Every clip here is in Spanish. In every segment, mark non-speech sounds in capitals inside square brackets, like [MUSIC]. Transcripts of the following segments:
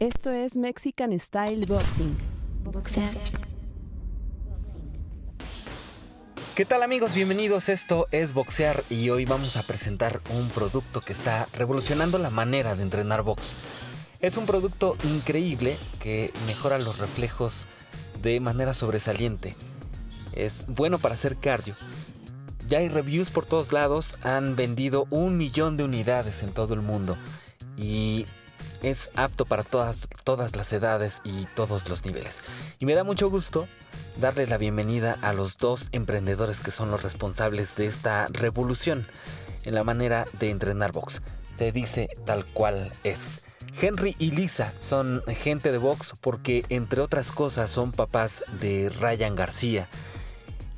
Esto es Mexican Style Boxing. Boxear. ¿Qué tal amigos? Bienvenidos, esto es Boxear y hoy vamos a presentar un producto que está revolucionando la manera de entrenar box. Es un producto increíble que mejora los reflejos de manera sobresaliente. Es bueno para hacer cardio. Ya hay reviews por todos lados, han vendido un millón de unidades en todo el mundo y es apto para todas, todas las edades y todos los niveles. Y me da mucho gusto darle la bienvenida a los dos emprendedores que son los responsables de esta revolución en la manera de entrenar box. Se dice tal cual es. Henry y Lisa son gente de box porque entre otras cosas son papás de Ryan García.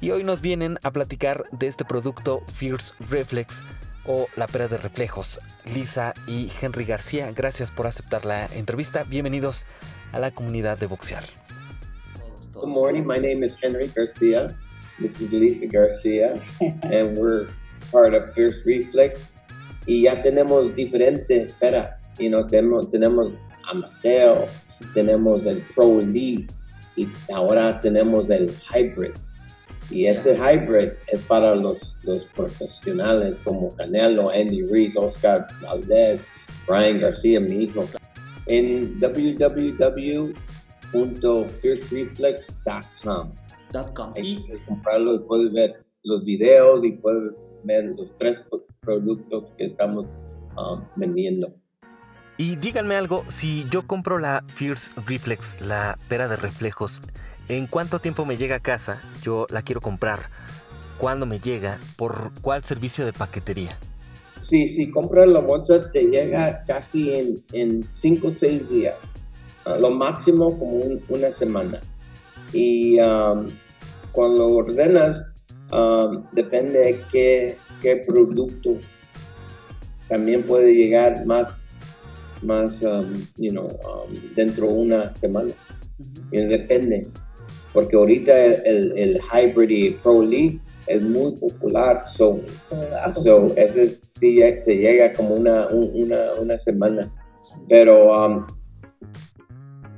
Y hoy nos vienen a platicar de este producto Fierce Reflex o La Pera de Reflejos. Lisa y Henry García, gracias por aceptar la entrevista. Bienvenidos a la comunidad de boxear. Good morning. My name is Henry Garcia. This is Lisa Garcia, [LAUGHS] and we're part of Fierce Reflex. Y ya tenemos diferentes peras. You know, tenemos, tenemos Amateo, tenemos el Pro Elite y ahora tenemos el Hybrid. Y ese hybrid es para los, los profesionales como Canelo, Andy Reese, Oscar Valdez, Brian García, mi hijo. En www.fiercereflex.com. .com. Ahí Y puedes comprarlo y puedes ver los videos y puedes ver los tres productos que estamos um, vendiendo. Y díganme algo, si yo compro la Fierce Reflex, la pera de reflejos, ¿en cuánto tiempo me llega a casa? Yo la quiero comprar. ¿Cuándo me llega? ¿Por cuál servicio de paquetería? Sí, si compras la bolsa te llega casi en, en cinco o seis días. Ah, lo máximo como un- una semana. Y um, cuando lo ordenas, um, depende de qué, qué producto. También puede llegar más, más um, you know, um, dentro de una semana. Y depende. Porque ahorita el, el Hybrid y Pro Elite es muy popular. So, So, ese es- sí te llega como una, un- una, una semana. Pero um,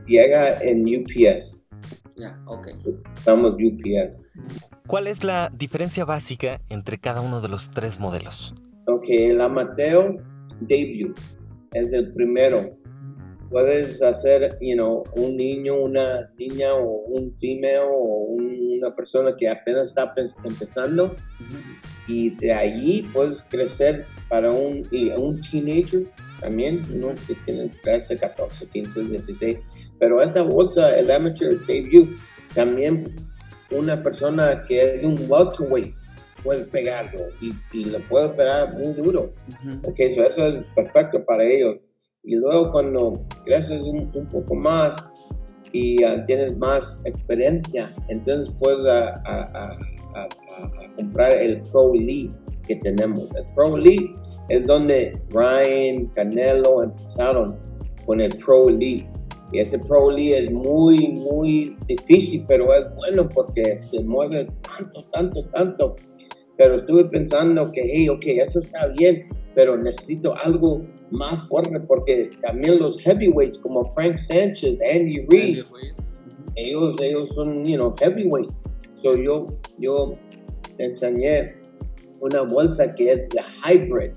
llega en UPS. ya, ok. Estamos UPS. ¿Cuál es la diferencia básica entre cada uno de los tres modelos? Ok, el Amateo Debut es el primero. Puedes hacer, you know, un niño, una niña o un female o un- una persona que apenas está pe- empezando y de allí puedes crecer para un, y un teenager también, uno que tiene 13, 14, 15, 16. Pero esta bolsa, el amateur debut, también una persona que es un welterweight puede pegarlo y, y lo puede pegar muy duro. Ok, so eso es perfecto para ellos. Y luego cuando creces un, un poco más y ah, tienes más experiencia, entonces puedes ah, ah, ah, comprar el Pro Elite que tenemos. El Pro Elite es donde Ryan, Canelo empezaron con el Pro Elite. Y ese Pro Elite es muy, muy difícil, pero es bueno porque se mueve tanto, tanto, tanto. Pero estuve pensando que, hey, ok, eso está bien, pero necesito algo más fuerte porque también los heavyweights como Frank Sanchez, Andy ujú. ellos, ellos son, you know, heavyweights. So yo, yo enseñé una bolsa que es de hybrid,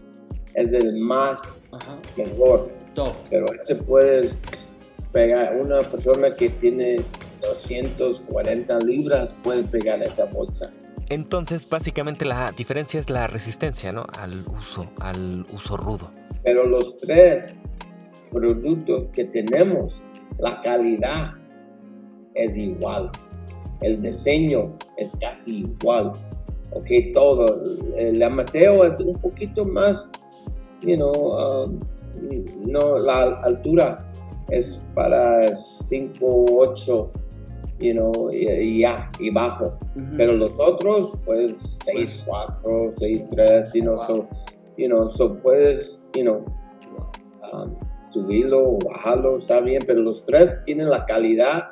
es el más Ajá. mejor, Top. pero ese puedes pegar, una persona que tiene 240 libras puede pegar esa bolsa. Entonces, básicamente la diferencia es la resistencia, ¿no? Al uso, al uso rudo. Pero los tres productos que tenemos, la calidad es igual. El diseño es casi igual. Ok, todo. El Amateo es un poquito más, you know, um, no, la altura es para 5, 8, you know, y, y ya, y bajo. Ujú. Pero los otros, pues 6, 4, 6, 3, you know, Wow. so, you know, so puedes, you know, um, subirlo o bajarlo, está bien, pero los tres tienen la calidad,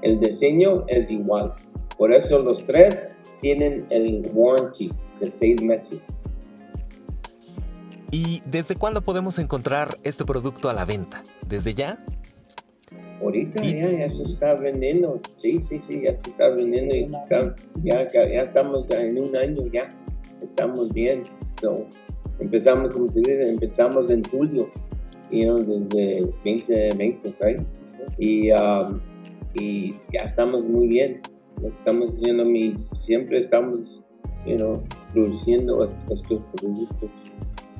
el diseño es igual. Por eso los tres tienen el warranty de seis meses. ¿Y desde cuándo podemos encontrar este producto a la venta? ¿Desde ya? Ahorita Y- ya, ya se está vendiendo, sí, sí, sí, ya se está vendiendo y se está- ya, ya, ya estamos en un año ya, estamos bien. So, empezamos, como te dije, empezamos en julio, you know, desde 2020, right? Y, um, y ya estamos muy bien. Lo que estamos haciendo, mi, siempre estamos, you know, produciendo est- estos productos.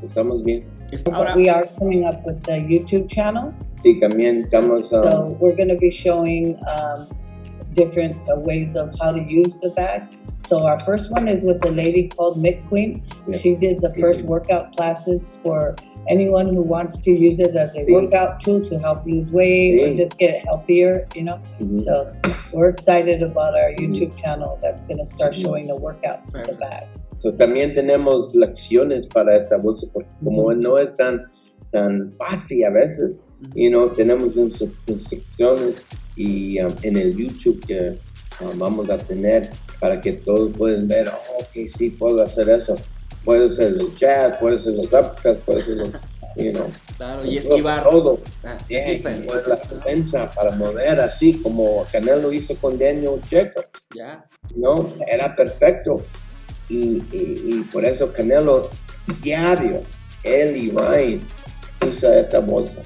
Estamos bien. Ahora, we are coming up with the YouTube channel. Sí, también estamos, um, So we're going to be showing um, different uh, ways of how to use the bag. So our first one is with a lady called Mick Queen. Yeah. She did the first workout classes for anyone who wants to use it as a Sí. workout tool to help lose weight or just get healthier, you know. ujú. So we're excited about our YouTube channel that's going to start showing the workouts with the bag. So, también tenemos lecciones para esta bolsa porque como mm-hmm. no es tan, tan fácil a veces, mm-hmm. you know, tenemos instru- instrucciones y um, en el YouTube que vamos a tener para que todos puedan ver, oh, ok, sí, puedo hacer eso. Puedo hacer el chat, puedo hacer los uppercuts, puedo hacer los, you know, claro, y esquivar. todo. Ah, Bien, pues la defensa para mover así como Canelo hizo con Daniel Checo. Ya. ¿no? Era perfecto. Y, y- y por eso Canelo diario, él y Ryan usa esta bolsa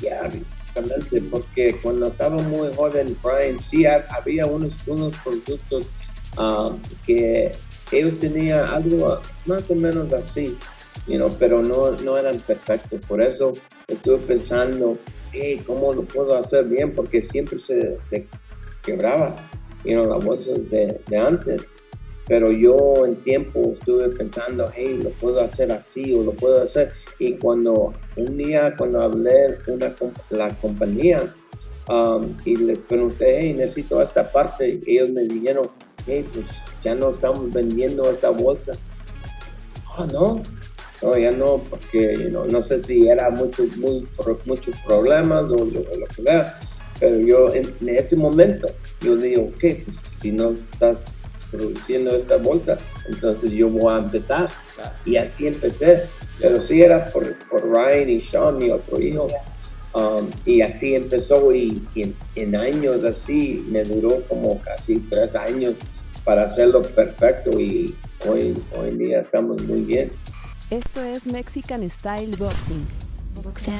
diario. Exactamente, Porque cuando estaba muy joven, Ryan, sí ha- había unos, unos productos ah, que ellos tenían algo más o menos así, you know, pero no, no eran perfectos. Por eso estuve pensando, hey, ¿cómo lo puedo hacer bien? Porque siempre se, se quebraba you know, las bolsas de, de antes. Pero yo en tiempo estuve pensando, hey, lo puedo hacer así o lo puedo hacer. Y cuando un día, cuando hablé con una, la compañía um, y les pregunté, hey, necesito esta parte, ellos me dijeron, hey, pues ya no estamos vendiendo esta bolsa. Ah, no. No, ya no, porque you know, no sé si era mucho, muy, muchos problemas o lo, lo que sea. Pero yo en, en ese momento, yo digo, ok, pues si no estás produciendo esta bolsa, entonces yo voy a empezar. Claro. Y así empecé. Pero sí era por, por Ryan y Sean, mi otro hijo. Um, y así empezó y, y en, en años así me duró como casi tres años para hacerlo perfecto y hoy, hoy en día estamos muy bien. Esto es Mexican Style Boxing. Boxear